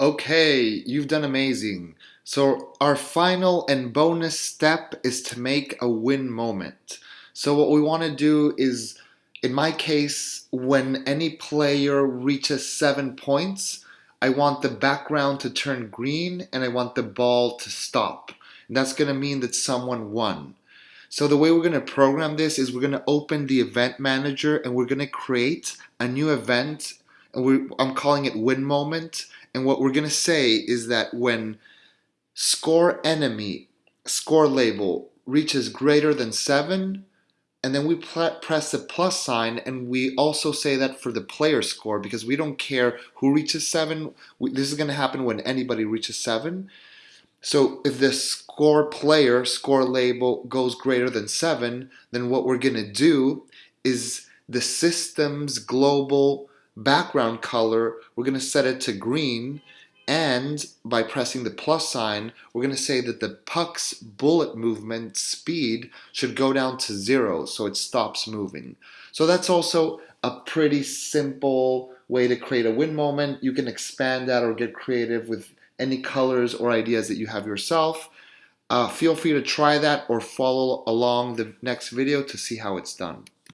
Okay, you've done amazing. So our final and bonus step is to make a win moment. So what we want to do is, in my case, when any player reaches seven points, I want the background to turn green and I want the ball to stop. And that's going to mean that someone won. So the way we're going to program this is we're going to open the event manager and we're going to create a new event and I'm calling it win moment and what we're going to say is that when score enemy score label reaches greater than 7, and then we press the plus sign and we also say that for the player score because we don't care who reaches 7. We, this is going to happen when anybody reaches 7. So if the score player score label goes greater than 7, then what we're going to do is the system's global background color, we're going to set it to green. And by pressing the plus sign, we're going to say that the puck's bullet movement speed should go down to zero so it stops moving. So that's also a pretty simple way to create a win moment. You can expand that or get creative with any colors or ideas that you have yourself. Uh, feel free to try that or follow along the next video to see how it's done.